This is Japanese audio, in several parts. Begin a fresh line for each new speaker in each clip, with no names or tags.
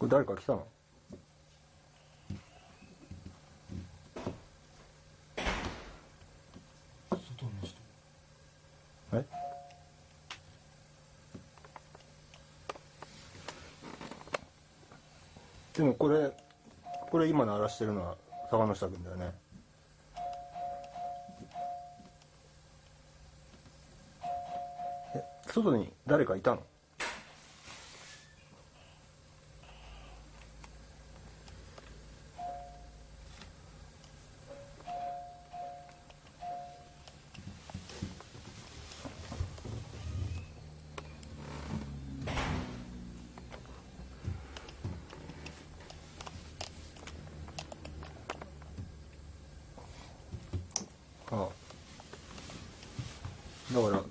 これ誰か来たの
外の人
えでもこれこれ今鳴らしてるのは坂の下君だよね。え外に誰かいたの？だから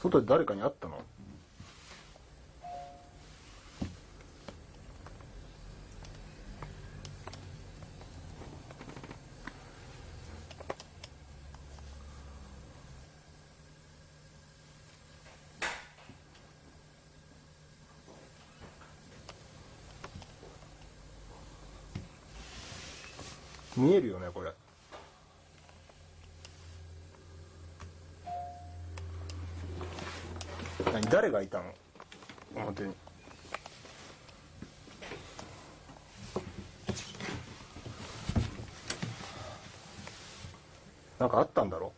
外で誰かに会ったの？見えるよねこれ。何誰がいたの？表に。なんかあったんだろ？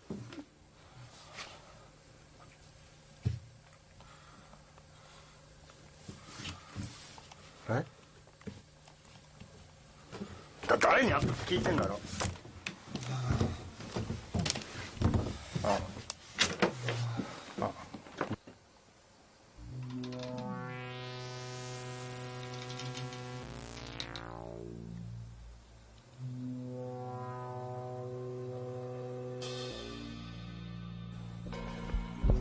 え？だ誰に会った？って聞いてんだろ？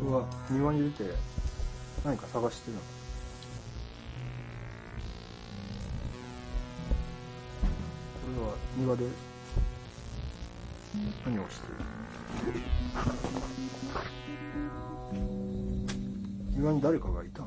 うわ庭に出て何か探してるの？これは庭で何をしてる？庭に誰かがいた？